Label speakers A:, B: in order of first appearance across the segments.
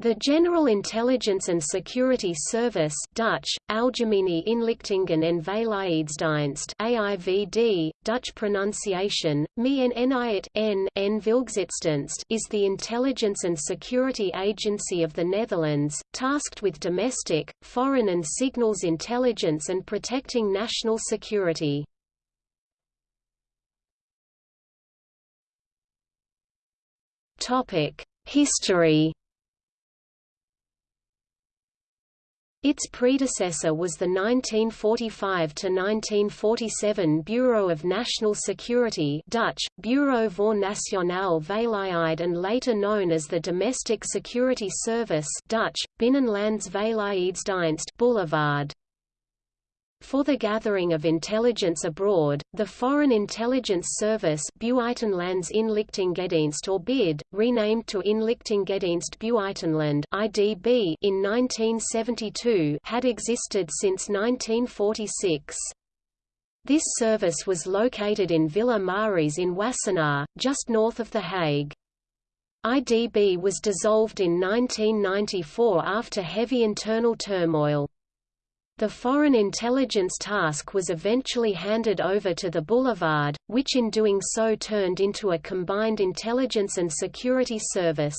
A: The General Intelligence and Security Service Dutch, Algemene Inlichtingen en Veiligheidsdienst AIVD, Dutch pronunciation, Me is the intelligence and security agency of the Netherlands, tasked with domestic, foreign and signals intelligence and protecting national security. History Its predecessor was the 1945–1947 Bureau of National Security Dutch, Bureau voor Nationale Veiligheid and later known as the Domestic Security Service Dutch, Binnenlands Veiligheidsdienst Boulevard. For the gathering of intelligence abroad, the Foreign Intelligence Service Buitenlandsinlichtingendienst or BID, renamed to Inlichtingendienst Buitenland (IDB) in 1972, had existed since 1946. This service was located in Villa Maris in Wassenaar, just north of The Hague. IDB was dissolved in 1994 after heavy internal turmoil. The Foreign Intelligence Task was eventually handed over to the Boulevard, which in doing so turned into a combined intelligence and security service.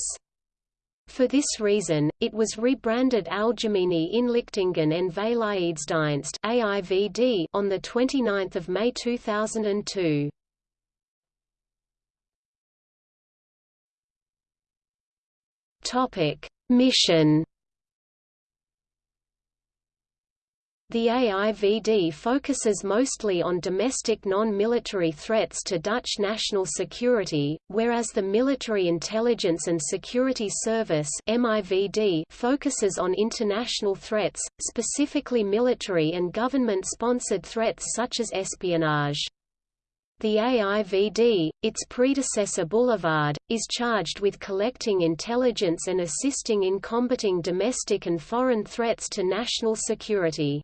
A: For this reason, it was rebranded Algemene Inlichtingen en Veiligheidsdienst (AIVD) on the 29th of May 2002. Topic: Mission The AIVD focuses mostly on domestic non-military threats to Dutch national security, whereas the Military Intelligence and Security Service MIVD focuses on international threats, specifically military and government-sponsored threats such as espionage. The AIVD, its predecessor Boulevard, is charged with collecting intelligence and assisting in combating domestic and foreign threats to national security.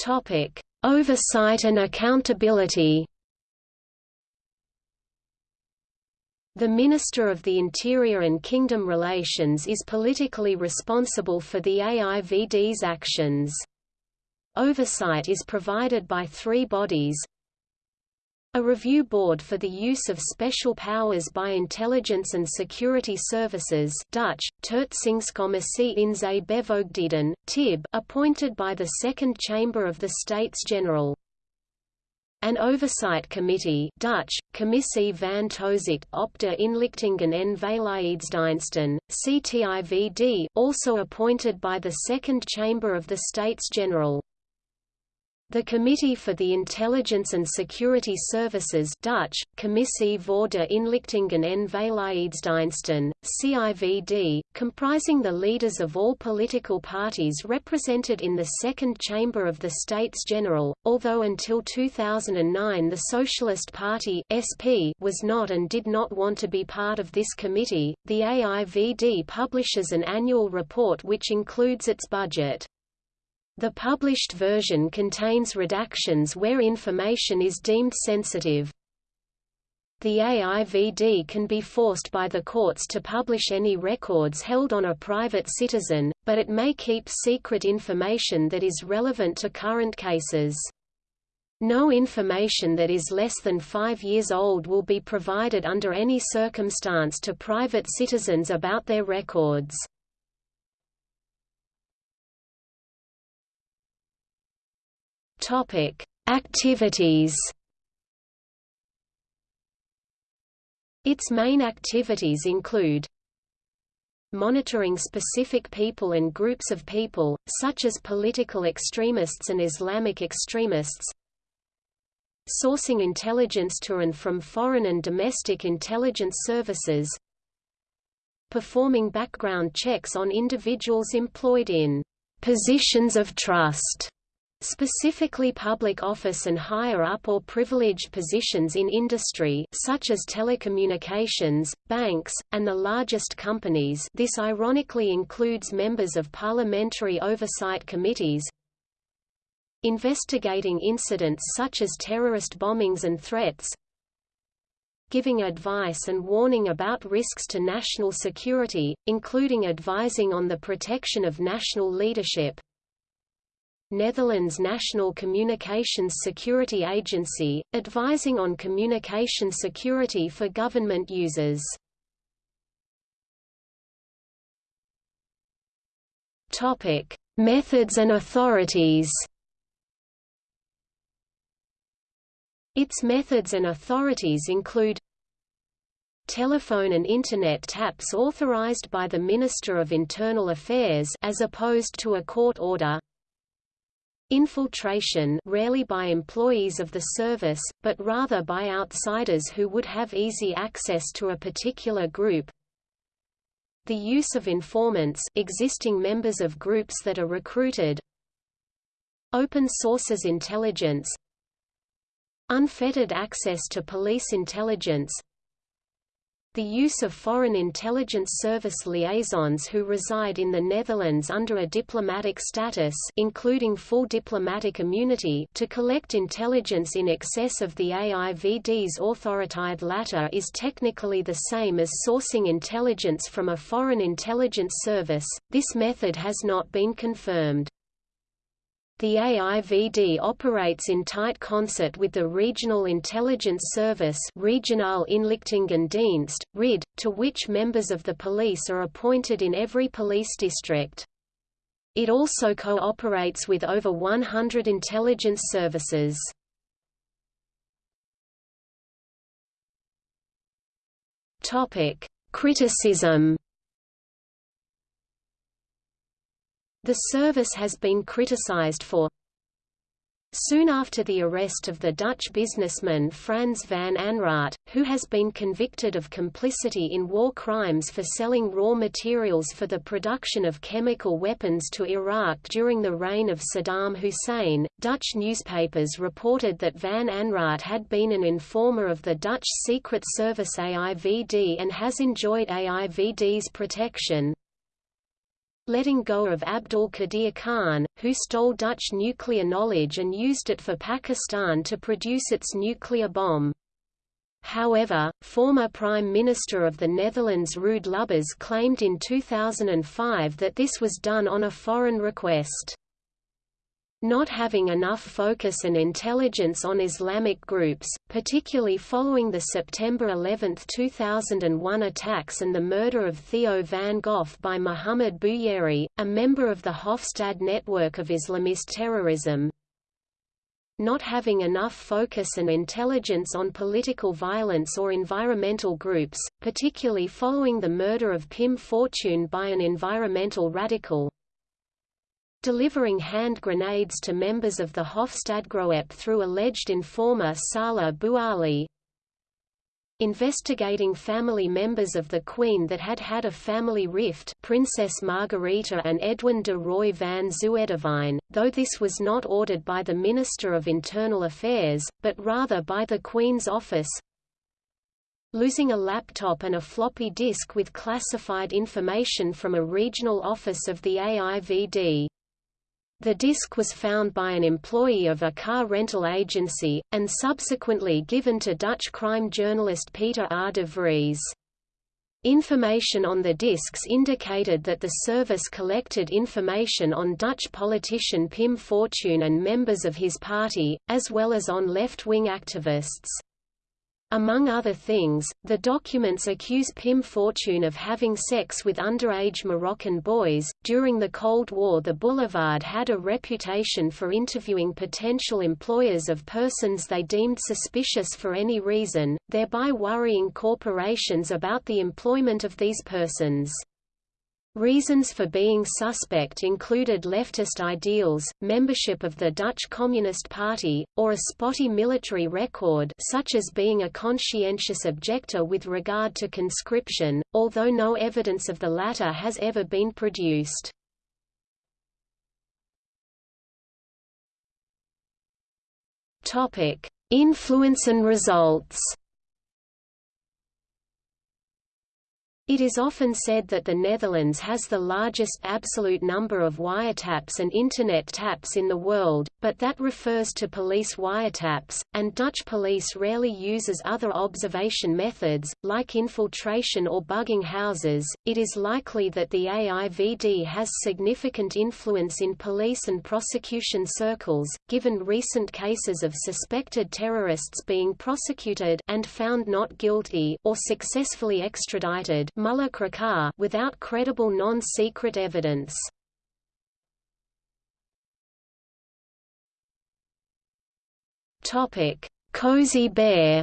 A: Topic: Oversight and accountability. The Minister of the Interior and Kingdom Relations is politically responsible for the AIVD's actions. Oversight is provided by three bodies a review board for the use of special powers by intelligence and security services Dutch, Toetsingscommissie Inzet Bevoegdheden, TIB appointed by the Second Chamber of the States General. An oversight committee Dutch, Commissie van Toezicht op de Inlichtingen en Veiligheidsdiensten, CTIVD also appointed by the Second Chamber of the States General. The Committee for the Intelligence and Security Services Dutch, Commissie voor de Inlichtingen en Veiligheidsdiensten, CIVD, comprising the leaders of all political parties represented in the Second Chamber of the States General, although until 2009 the Socialist Party SP was not and did not want to be part of this committee, the AIVD publishes an annual report which includes its budget. The published version contains redactions where information is deemed sensitive. The AIVD can be forced by the courts to publish any records held on a private citizen, but it may keep secret information that is relevant to current cases. No information that is less than five years old will be provided under any circumstance to private citizens about their records. Topic: Activities. Its main activities include monitoring specific people and groups of people, such as political extremists and Islamic extremists, sourcing intelligence to and from foreign and domestic intelligence services, performing background checks on individuals employed in positions of trust, Specifically public office and higher-up or privileged positions in industry such as telecommunications, banks, and the largest companies this ironically includes members of parliamentary oversight committees investigating incidents such as terrorist bombings and threats giving advice and warning about risks to national security, including advising on the protection of national leadership. Netherlands National Communications Security Agency, advising on communication security for government users. Topic: Methods and authorities. Its methods and authorities include telephone and Internet taps authorized by the Minister of Internal Affairs as opposed to a court order Infiltration rarely by employees of the service, but rather by outsiders who would have easy access to a particular group. The use of informants existing members of groups that are recruited. Open sources intelligence Unfettered access to police intelligence the use of foreign intelligence service liaisons who reside in the Netherlands under a diplomatic status including full diplomatic immunity to collect intelligence in excess of the AIVD's authoriteit latter is technically the same as sourcing intelligence from a foreign intelligence service, this method has not been confirmed. The AIVD operates in tight concert with the Regional Intelligence Service Regionaal Inlichtingendienst, RID, to which members of the police are appointed in every police district. It also cooperates with over 100 intelligence services. Criticism The service has been criticized for. Soon after the arrest of the Dutch businessman Frans van Anraat, who has been convicted of complicity in war crimes for selling raw materials for the production of chemical weapons to Iraq during the reign of Saddam Hussein, Dutch newspapers reported that van Anraat had been an informer of the Dutch Secret Service AIVD and has enjoyed AIVD's protection letting go of Abdul Qadir Khan, who stole Dutch nuclear knowledge and used it for Pakistan to produce its nuclear bomb. However, former Prime Minister of the Netherlands Ruud Lubbers claimed in 2005 that this was done on a foreign request. Not having enough focus and intelligence on Islamic groups, particularly following the September 11, 2001 attacks and the murder of Theo van Gogh by Muhammad Bouyeri, a member of the Hofstad network of Islamist terrorism. Not having enough focus and intelligence on political violence or environmental groups, particularly following the murder of Pim Fortuyn by an environmental radical, delivering hand grenades to members of the Hofstadgroep through alleged informer Salah Bouali, investigating family members of the Queen that had had a family rift Princess Margarita and Edwin de Roy van Zuydewijn, though this was not ordered by the Minister of Internal Affairs, but rather by the Queen's office, losing a laptop and a floppy disk with classified information from a regional office of the AIVD. The disc was found by an employee of a car rental agency, and subsequently given to Dutch crime journalist Peter R. de Vries. Information on the discs indicated that the service collected information on Dutch politician Pim Fortuyn and members of his party, as well as on left-wing activists. Among other things, the documents accuse Pim Fortuyn of having sex with underage Moroccan boys. During the Cold War, the Boulevard had a reputation for interviewing potential employers of persons they deemed suspicious for any reason, thereby worrying corporations about the employment of these persons. Reasons for being suspect included leftist ideals, membership of the Dutch Communist Party, or a spotty military record such as being a conscientious objector with regard to conscription, although no evidence of the latter has ever been produced. Influence and results It is often said that the Netherlands has the largest absolute number of wiretaps and Internet taps in the world, but that refers to police wiretaps, and Dutch police rarely uses other observation methods, like infiltration or bugging houses. It is likely that the AIVD has significant influence in police and prosecution circles, given recent cases of suspected terrorists being prosecuted and found not guilty or successfully extradited without credible non-secret evidence. Topic: Cozy Bear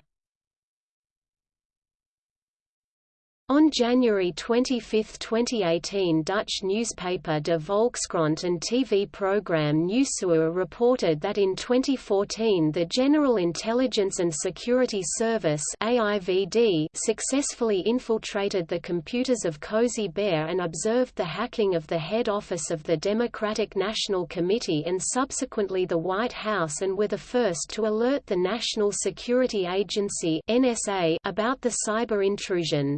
A: On January 25, 2018 Dutch newspaper De Volkskrant and TV program Nieuwsuur reported that in 2014 the General Intelligence and Security Service AIVD successfully infiltrated the computers of Cozy Bear and observed the hacking of the head office of the Democratic National Committee and subsequently the White House and were the first to alert the National Security Agency NSA about the cyber intrusion.